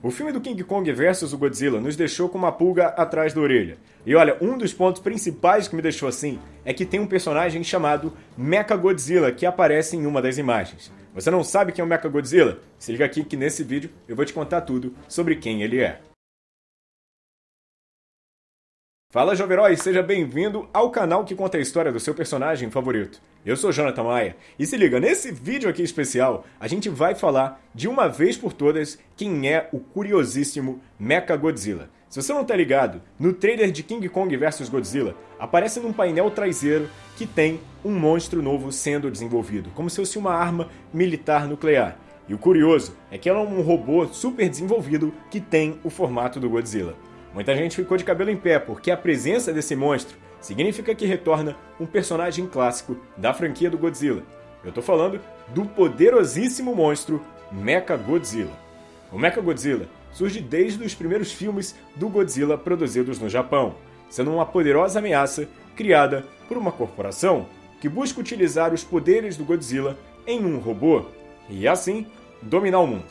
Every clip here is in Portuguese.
O filme do King Kong vs o Godzilla nos deixou com uma pulga atrás da orelha. E olha, um dos pontos principais que me deixou assim é que tem um personagem chamado Mechagodzilla que aparece em uma das imagens. Você não sabe quem é o Mechagodzilla? Se liga aqui que nesse vídeo eu vou te contar tudo sobre quem ele é. Fala Jovem Herói, seja bem-vindo ao canal que conta a história do seu personagem favorito. Eu sou Jonathan Maia e se liga, nesse vídeo aqui especial a gente vai falar de uma vez por todas quem é o curiosíssimo Mechagodzilla. Se você não tá ligado, no trailer de King Kong vs Godzilla aparece num painel traseiro que tem um monstro novo sendo desenvolvido, como se fosse uma arma militar nuclear. E o curioso é que ela é um robô super desenvolvido que tem o formato do Godzilla. Muita gente ficou de cabelo em pé, porque a presença desse monstro significa que retorna um personagem clássico da franquia do Godzilla. Eu tô falando do poderosíssimo monstro Mechagodzilla. O Mechagodzilla surge desde os primeiros filmes do Godzilla produzidos no Japão, sendo uma poderosa ameaça criada por uma corporação que busca utilizar os poderes do Godzilla em um robô e assim dominar o mundo.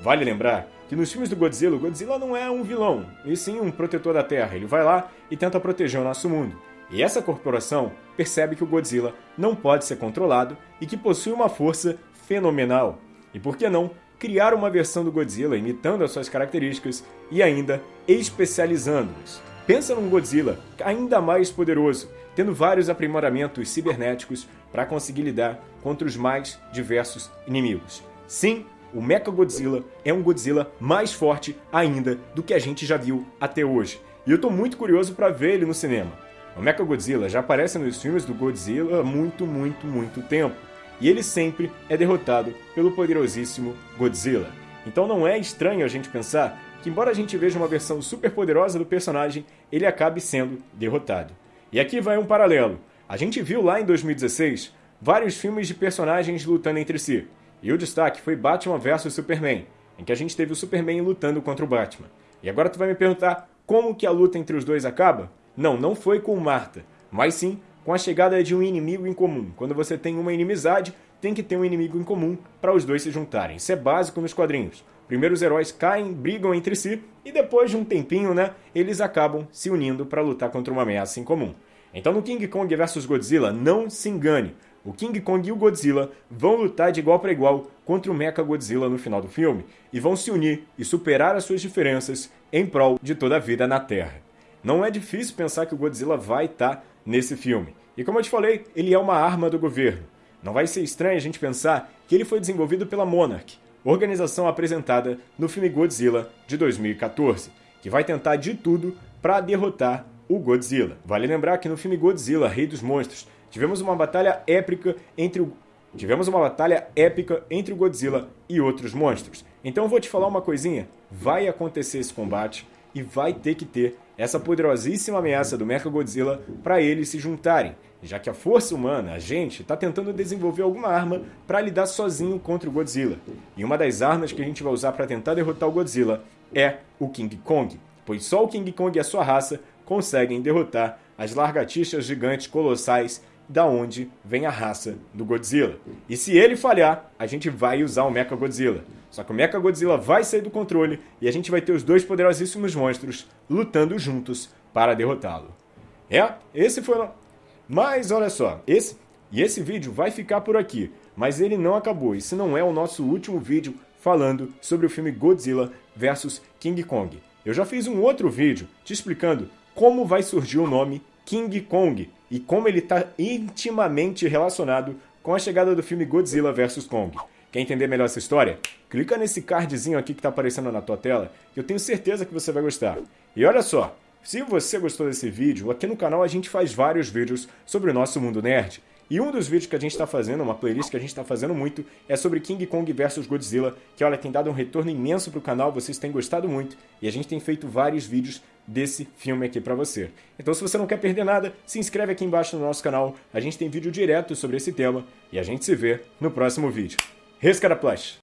Vale lembrar que nos filmes do Godzilla, o Godzilla não é um vilão, e sim um protetor da Terra. Ele vai lá e tenta proteger o nosso mundo. E essa corporação percebe que o Godzilla não pode ser controlado e que possui uma força fenomenal. E por que não criar uma versão do Godzilla imitando as suas características e ainda especializando-os? Pensa num Godzilla ainda mais poderoso, tendo vários aprimoramentos cibernéticos para conseguir lidar contra os mais diversos inimigos. Sim, o Mechagodzilla é um Godzilla mais forte ainda do que a gente já viu até hoje. E eu tô muito curioso para ver ele no cinema. O Mechagodzilla já aparece nos filmes do Godzilla há muito, muito, muito tempo. E ele sempre é derrotado pelo poderosíssimo Godzilla. Então não é estranho a gente pensar que, embora a gente veja uma versão super poderosa do personagem, ele acabe sendo derrotado. E aqui vai um paralelo. A gente viu lá em 2016 vários filmes de personagens lutando entre si. E o destaque foi Batman vs Superman, em que a gente teve o Superman lutando contra o Batman. E agora tu vai me perguntar como que a luta entre os dois acaba? Não, não foi com Marta, mas sim com a chegada de um inimigo em comum. Quando você tem uma inimizade, tem que ter um inimigo em comum para os dois se juntarem. Isso é básico nos quadrinhos. Primeiro os heróis caem, brigam entre si e depois de um tempinho, né, eles acabam se unindo para lutar contra uma ameaça em comum. Então no King Kong vs Godzilla, não se engane o King Kong e o Godzilla vão lutar de igual para igual contra o Mecha Godzilla no final do filme e vão se unir e superar as suas diferenças em prol de toda a vida na Terra. Não é difícil pensar que o Godzilla vai estar tá nesse filme. E como eu te falei, ele é uma arma do governo. Não vai ser estranho a gente pensar que ele foi desenvolvido pela Monarch, organização apresentada no filme Godzilla de 2014, que vai tentar de tudo para derrotar o Godzilla. Vale lembrar que no filme Godzilla, Rei dos Monstros, Tivemos uma batalha épica entre o Tivemos uma batalha épica entre o Godzilla e outros monstros. Então eu vou te falar uma coisinha, vai acontecer esse combate e vai ter que ter essa poderosíssima ameaça do Mechagodzilla para eles se juntarem, já que a força humana, a gente, está tentando desenvolver alguma arma para lidar sozinho contra o Godzilla. E uma das armas que a gente vai usar para tentar derrotar o Godzilla é o King Kong, pois só o King Kong e a sua raça conseguem derrotar as largatixas gigantes colossais da onde vem a raça do Godzilla. E se ele falhar, a gente vai usar o Mecha Godzilla. Só que o Mecha Godzilla vai sair do controle e a gente vai ter os dois poderosíssimos monstros lutando juntos para derrotá-lo. É, esse foi. Mas olha só, esse e esse vídeo vai ficar por aqui, mas ele não acabou. Esse não é o nosso último vídeo falando sobre o filme Godzilla vs King Kong. Eu já fiz um outro vídeo te explicando como vai surgir o nome King Kong e como ele está intimamente relacionado com a chegada do filme Godzilla vs Kong. Quer entender melhor essa história? Clica nesse cardzinho aqui que está aparecendo na tua tela, que eu tenho certeza que você vai gostar. E olha só, se você gostou desse vídeo, aqui no canal a gente faz vários vídeos sobre o nosso mundo nerd. E um dos vídeos que a gente está fazendo, uma playlist que a gente está fazendo muito, é sobre King Kong vs Godzilla, que olha, tem dado um retorno imenso para o canal, vocês têm gostado muito, e a gente tem feito vários vídeos desse filme aqui para você. Então se você não quer perder nada, se inscreve aqui embaixo no nosso canal, a gente tem vídeo direto sobre esse tema, e a gente se vê no próximo vídeo. Rescara Plush!